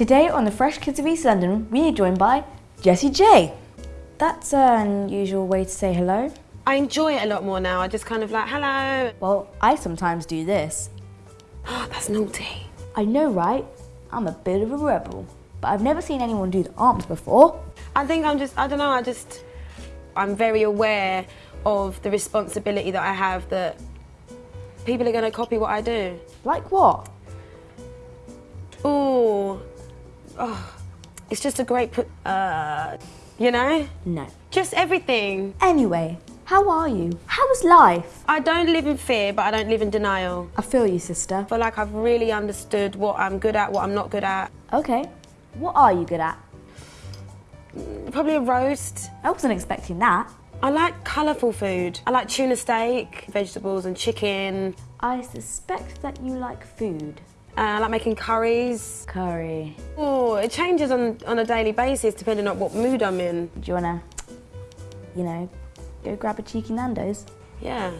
Today on the Fresh Kids of East London, we are joined by Jessie J. That's an unusual way to say hello. I enjoy it a lot more now. I just kind of like, hello. Well, I sometimes do this. Oh, that's naughty. I know, right? I'm a bit of a rebel, but I've never seen anyone do the arms before. I think I'm just, I don't know, I just, I'm very aware of the responsibility that I have that people are going to copy what I do. Like what? Oh, it's just a great put, uh, you know? No. Just everything. Anyway, how are you? How's life? I don't live in fear, but I don't live in denial. I feel you, sister. I feel like I've really understood what I'm good at, what I'm not good at. Okay. What are you good at? Probably a roast. I wasn't expecting that. I like colourful food. I like tuna steak, vegetables and chicken. I suspect that you like food. Uh, I like making curries. Curry. Oh, it changes on, on a daily basis depending on what mood I'm in. Do you wanna, you know, go grab a cheeky Nando's? Yeah.